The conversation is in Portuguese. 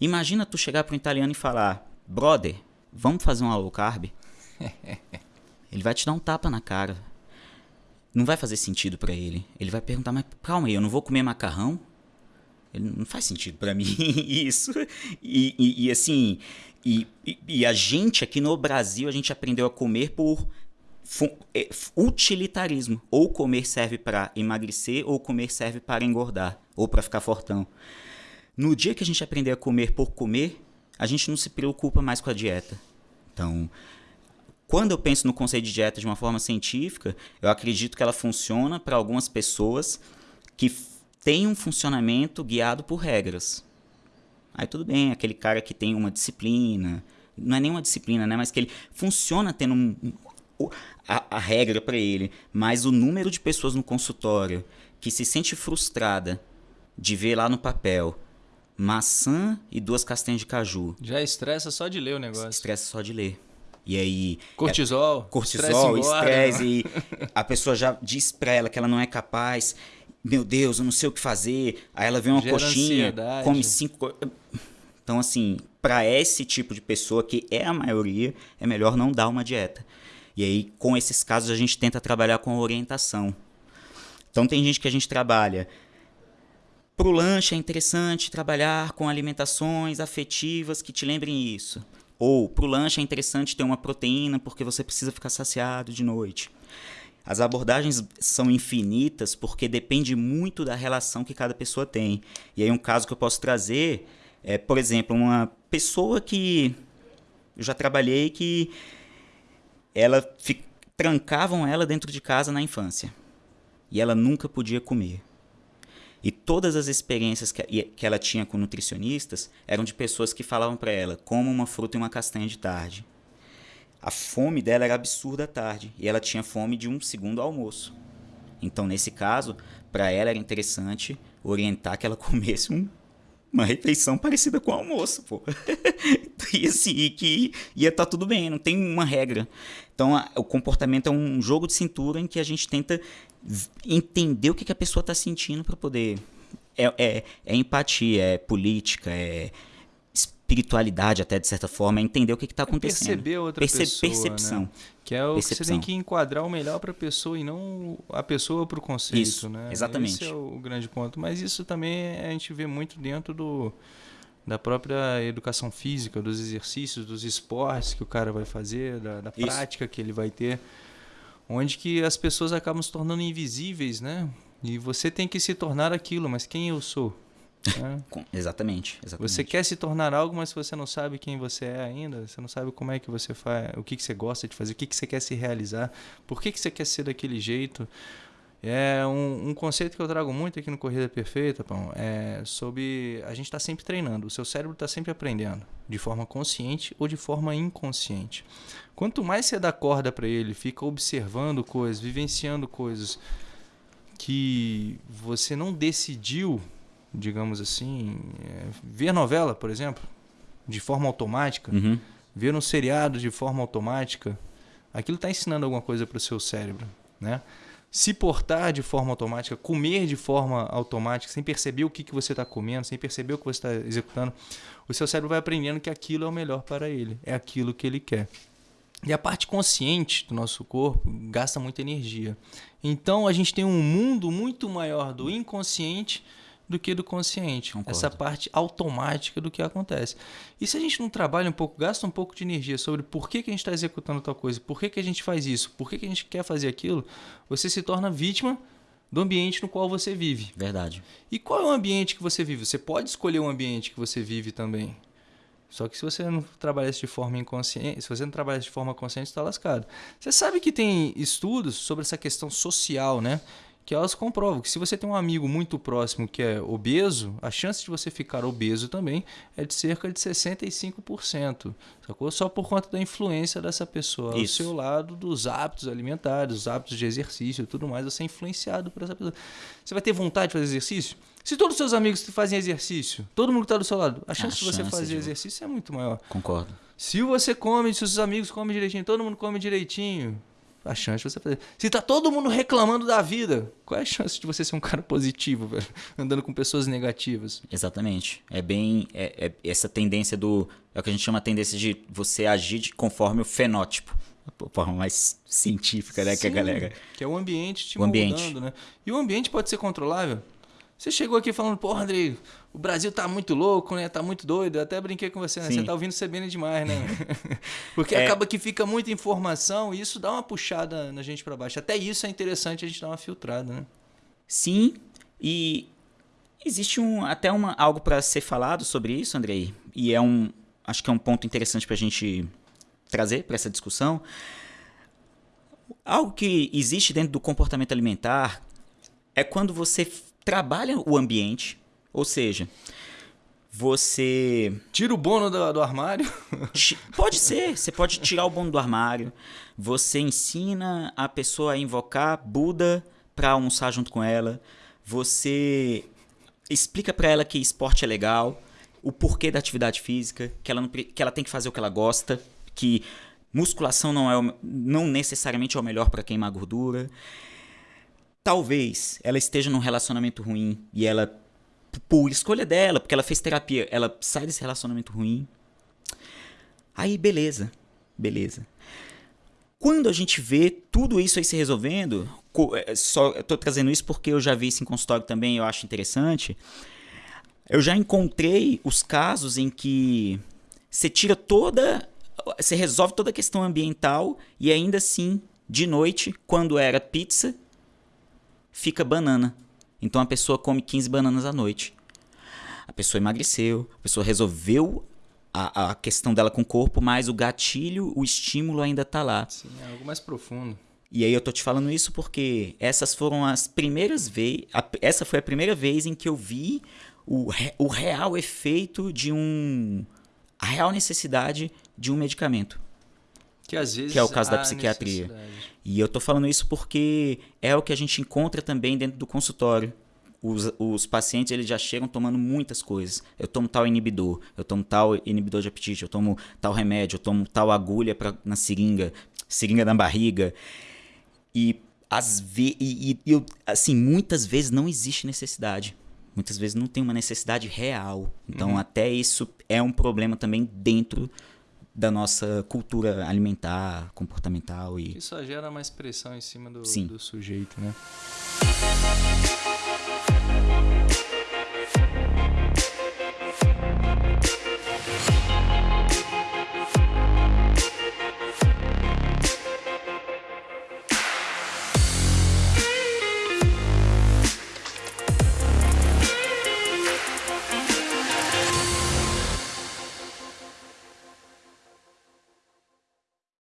Imagina tu chegar para um italiano e falar: brother, vamos fazer um low carb? ele vai te dar um tapa na cara. Não vai fazer sentido para ele. Ele vai perguntar: mas calma aí, eu não vou comer macarrão? Ele não faz sentido para mim isso. E, e, e assim, e, e, a gente aqui no Brasil, a gente aprendeu a comer por é, utilitarismo. Ou comer serve para emagrecer, ou comer serve para engordar, ou para ficar fortão. No dia que a gente aprender a comer por comer, a gente não se preocupa mais com a dieta. Então, quando eu penso no conceito de dieta de uma forma científica, eu acredito que ela funciona para algumas pessoas que têm um funcionamento guiado por regras. Aí tudo bem, aquele cara que tem uma disciplina, não é nenhuma disciplina, né? Mas que ele funciona tendo um, a, a regra para ele, mas o número de pessoas no consultório que se sente frustrada de ver lá no papel maçã e duas castanhas de caju. Já estressa só de ler o negócio. Estressa só de ler. E aí. Cortisol. É, cortisol, estresse. E a pessoa já diz pra ela que ela não é capaz. Meu Deus, eu não sei o que fazer. Aí ela vê uma Gera coxinha, ansiedade. come cinco. Então, assim, para esse tipo de pessoa, que é a maioria, é melhor não dar uma dieta. E aí, com esses casos, a gente tenta trabalhar com orientação. Então, tem gente que a gente trabalha para o lanche é interessante trabalhar com alimentações afetivas que te lembrem isso. Ou para o lanche é interessante ter uma proteína porque você precisa ficar saciado de noite. As abordagens são infinitas porque depende muito da relação que cada pessoa tem. E aí um caso que eu posso trazer é, por exemplo, uma pessoa que eu já trabalhei que ela trancavam ela dentro de casa na infância e ela nunca podia comer. E todas as experiências que, que ela tinha com nutricionistas eram de pessoas que falavam para ela: coma uma fruta e uma castanha de tarde. A fome dela era absurda à tarde e ela tinha fome de um segundo almoço. Então, nesse caso, para ela era interessante orientar que ela comesse um, uma refeição parecida com o almoço, pô. e assim, que ia estar tá tudo bem, não tem uma regra. Então, a, o comportamento é um jogo de cintura em que a gente tenta entender o que, que a pessoa está sentindo para poder. É, é, é, empatia, é política, é espiritualidade até de certa forma, é entender o que está acontecendo. É perceber outra Perce pessoa, percepção. Né? Que é o percepção. que você tem que enquadrar o melhor para a pessoa e não a pessoa para o conceito, isso, né? Exatamente. Esse é o grande ponto. Mas isso também a gente vê muito dentro do da própria educação física, dos exercícios, dos esportes que o cara vai fazer, da, da prática que ele vai ter onde que as pessoas acabam se tornando invisíveis, né? E você tem que se tornar aquilo, mas quem eu sou? Né? exatamente, exatamente. Você quer se tornar algo, mas você não sabe quem você é ainda, você não sabe como é que você faz, o que, que você gosta de fazer, o que, que você quer se realizar, por que, que você quer ser daquele jeito. É um, um, conceito que eu trago muito aqui no Corrida Perfeita, Pão, é sobre a gente está sempre treinando, o seu cérebro está sempre aprendendo, de forma consciente ou de forma inconsciente. Quanto mais você dá corda para ele, fica observando coisas, vivenciando coisas que você não decidiu, digamos assim, é, ver novela, por exemplo, de forma automática, uhum. ver um seriado de forma automática, aquilo está ensinando alguma coisa para o seu cérebro, né? Se portar de forma automática, comer de forma automática, sem perceber o que, que você está comendo, sem perceber o que você está executando, o seu cérebro vai aprendendo que aquilo é o melhor para ele, é aquilo que ele quer. E a parte consciente do nosso corpo gasta muita energia. Então a gente tem um mundo muito maior do inconsciente do que do consciente. Concordo. Essa parte automática do que acontece. E se a gente não trabalha um pouco, gasta um pouco de energia sobre por que, que a gente está executando tal coisa, por que, que a gente faz isso, por que, que a gente quer fazer aquilo, você se torna vítima do ambiente no qual você vive. Verdade. E qual é o ambiente que você vive? Você pode escolher o ambiente que você vive também. Só que se você não trabalha de forma inconsciente, se você não trabalha de forma consciente, está lascado. Você sabe que tem estudos sobre essa questão social, né? Que elas comprovam que se você tem um amigo muito próximo que é obeso, a chance de você ficar obeso também é de cerca de 65%, sacou? Só por conta da influência dessa pessoa Isso. ao seu lado, dos hábitos alimentares, dos hábitos de exercício e tudo mais, você é influenciado por essa pessoa. Você vai ter vontade de fazer exercício? Se todos os seus amigos fazem exercício, todo mundo que está do seu lado, a chance a de você fazer de... exercício é muito maior. Concordo. Se você come, se os seus amigos comem direitinho, todo mundo come direitinho, a chance de você fazer. Se tá todo mundo reclamando da vida, qual é a chance de você ser um cara positivo, velho? Andando com pessoas negativas. Exatamente. É bem é, é essa tendência do. É o que a gente chama a tendência de você agir de, conforme o fenótipo. A forma mais científica, né? Sim, que a galera. Que é o ambiente te o ambiente. Mudando, né? E o ambiente pode ser controlável. Você chegou aqui falando, porra, Andrei, o Brasil tá muito louco, né? Tá muito doido. Eu até brinquei com você, né? Sim. Você tá ouvindo CBN demais, né? Porque é... acaba que fica muita informação e isso dá uma puxada na gente para baixo. Até isso é interessante a gente dar uma filtrada, né? Sim, e existe um, até uma, algo para ser falado sobre isso, Andrei. E é um. Acho que é um ponto interessante para a gente trazer para essa discussão. Algo que existe dentro do comportamento alimentar é quando você trabalha o ambiente, ou seja, você. Tira o bono do, do, armário? Pode ser, você pode tirar o bono do armário. Você ensina a pessoa a invocar Buda para almoçar junto com ela. Você explica para ela que esporte é legal, o porquê da atividade física, que ela, não, que ela tem que fazer o que ela gosta, que musculação não, é o, não necessariamente é o melhor para queimar gordura. Talvez ela esteja num relacionamento ruim e ela, por escolha dela, porque ela fez terapia, ela sai desse relacionamento ruim. Aí, beleza. Beleza. Quando a gente vê tudo isso aí se resolvendo, é, só eu tô trazendo isso porque eu já vi isso em consultório também, eu acho interessante. Eu já encontrei os casos em que você tira toda, você resolve toda a questão ambiental e ainda assim, de noite, quando era pizza, fica banana. Então a pessoa come 15 bananas à noite. A pessoa emagreceu, a pessoa resolveu a, a questão dela com o corpo, mas o gatilho, o estímulo ainda está lá. Sim, é algo mais profundo. E aí eu tô te falando isso porque essas foram as primeiras vezes. Essa foi a primeira vez em que eu vi o, o real efeito de um. a real necessidade de um medicamento. Que às vezes. Que é o caso da psiquiatria. E eu tô falando isso porque é o que a gente encontra também dentro do consultório. Os, os pacientes eles já chegam tomando muitas coisas. Eu tomo tal inibidor, eu tomo tal inibidor de apetite, eu tomo tal remédio, eu tomo tal agulha pra, na seringa, seringa na barriga. E, as ve e, e eu, assim, muitas vezes não existe necessidade. Muitas vezes não tem uma necessidade real. Então, uhum. até isso é um problema também dentro da nossa cultura alimentar, comportamental e isso só gera mais pressão em cima do, do sujeito, né?